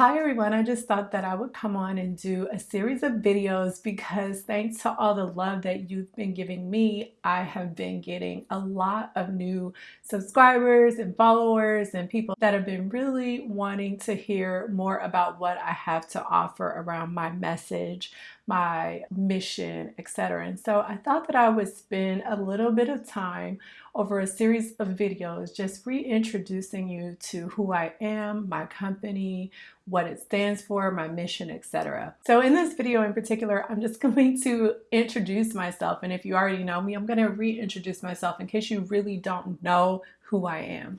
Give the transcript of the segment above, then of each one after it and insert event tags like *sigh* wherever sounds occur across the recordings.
Hi everyone, I just thought that I would come on and do a series of videos because thanks to all the love that you've been giving me, I have been getting a lot of new subscribers and followers and people that have been really wanting to hear more about what I have to offer around my message, my mission, etc. And so I thought that I would spend a little bit of time over a series of videos just reintroducing you to who I am, my company, what it stands for, my mission, etc. So in this video in particular, I'm just *laughs* going to introduce myself. And if you already know me, I'm going to reintroduce myself in case you really don't know who I am.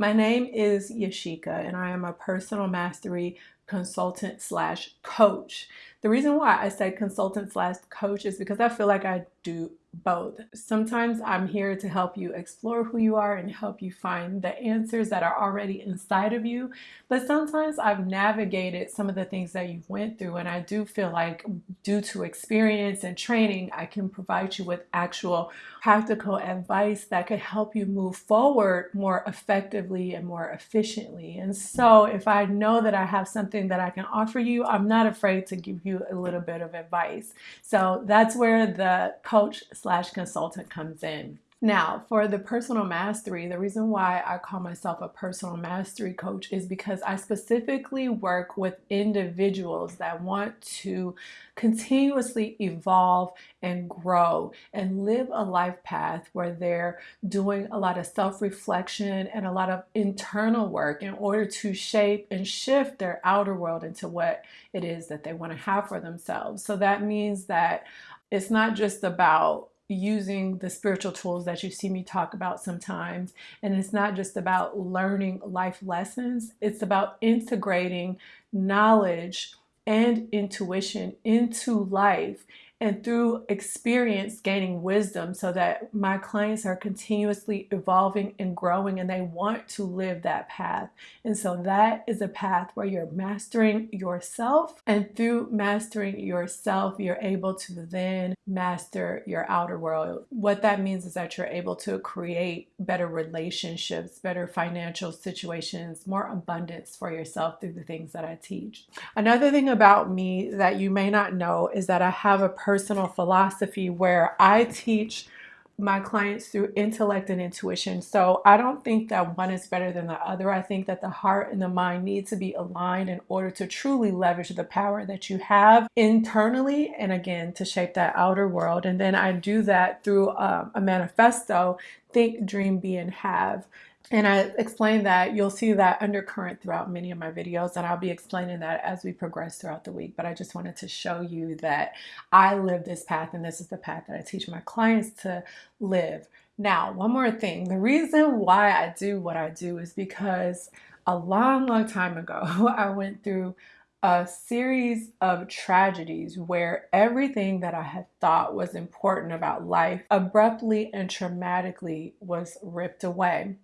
My name is Yashika and I am a personal mastery consultant slash coach. The reason why I say consultant slash coach is because I feel like I do both. Sometimes I'm here to help you explore who you are and help you find the answers that are already inside of you. But sometimes I've navigated some of the things that you've went through and I do feel like due to experience and training, I can provide you with actual practical advice that could help you move forward more effectively and more efficiently. And so if I know that I have something that I can offer you, I'm not afraid to give you a little bit of advice. So that's where the coach slash consultant comes in. Now, for the personal mastery, the reason why I call myself a personal mastery coach is because I specifically work with individuals that want to continuously evolve and grow and live a life path where they're doing a lot of self reflection and a lot of internal work in order to shape and shift their outer world into what it is that they want to have for themselves. So that means that it's not just about using the spiritual tools that you see me talk about sometimes. And it's not just about learning life lessons, it's about integrating knowledge and intuition into life and through experience gaining wisdom so that my clients are continuously evolving and growing and they want to live that path. And so that is a path where you're mastering yourself and through mastering yourself, you're able to then master your outer world. What that means is that you're able to create better relationships, better financial situations, more abundance for yourself through the things that I teach. Another thing about me that you may not know is that I have a personal philosophy where I teach my clients through intellect and intuition. So I don't think that one is better than the other. I think that the heart and the mind need to be aligned in order to truly leverage the power that you have internally and again to shape that outer world. And then I do that through um, a manifesto think, dream, be, and have. And I explain that you'll see that undercurrent throughout many of my videos and I'll be explaining that as we progress throughout the week. But I just wanted to show you that I live this path and this is the path that I teach my clients to live. Now, one more thing. The reason why I do what I do is because a long, long time ago, *laughs* I went through a series of tragedies where everything that I had thought was important about life abruptly and traumatically was ripped away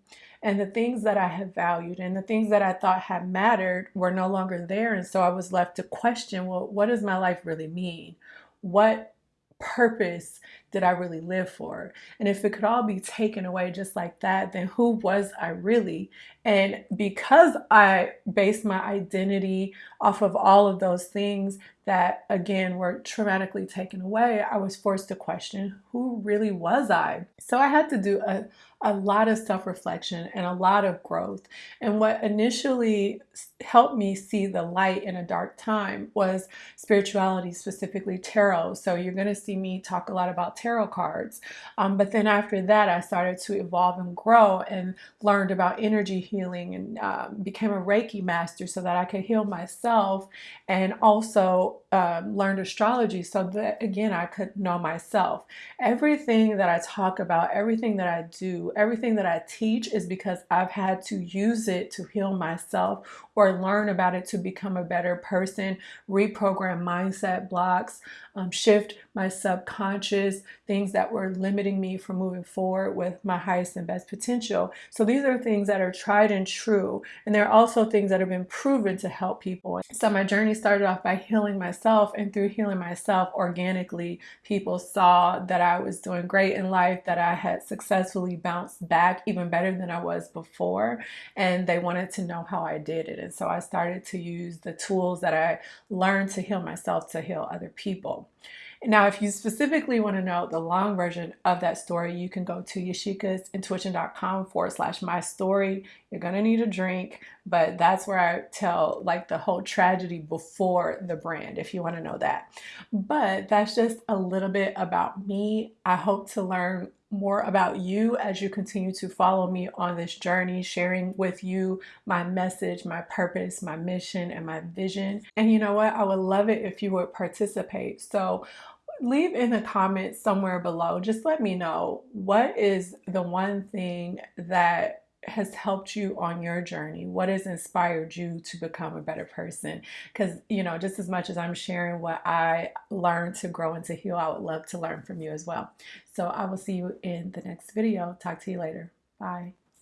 and the things that I had valued and the things that I thought had mattered were no longer there. And so I was left to question, well, what does my life really mean? What purpose did I really live for? And if it could all be taken away just like that, then who was I really? And because I based my identity off of all of those things that again were traumatically taken away, I was forced to question who really was I? So I had to do a, a lot of self reflection and a lot of growth. And what initially helped me see the light in a dark time was spirituality, specifically tarot. So you're going to see me talk a lot about tarot cards. Um, but then after that, I started to evolve and grow and learned about energy healing and um, became a Reiki master so that I could heal myself and also um, learned astrology so that again I could know myself. Everything that I talk about, everything that I do, everything that I teach is because I've had to use it to heal myself or learn about it to become a better person, reprogram mindset blocks, um, shift my subconscious, things that were limiting me from moving forward with my highest and best potential. So these are things that are tried and true. And there are also things that have been proven to help people. So my journey started off by healing myself myself and through healing myself organically, people saw that I was doing great in life, that I had successfully bounced back even better than I was before, and they wanted to know how I did it. And so I started to use the tools that I learned to heal myself to heal other people. Now, if you specifically want to know the long version of that story, you can go to yashikasintuition.com forward slash my story. You're going to need a drink, but that's where I tell like the whole tragedy before the brand, if you want to know that. But that's just a little bit about me. I hope to learn more about you as you continue to follow me on this journey, sharing with you my message, my purpose, my mission, and my vision. And you know what? I would love it if you would participate. So leave in the comments somewhere below. Just let me know what is the one thing that has helped you on your journey? What has inspired you to become a better person? Because, you know, just as much as I'm sharing what I learned to grow and to heal, I would love to learn from you as well. So I will see you in the next video. Talk to you later. Bye.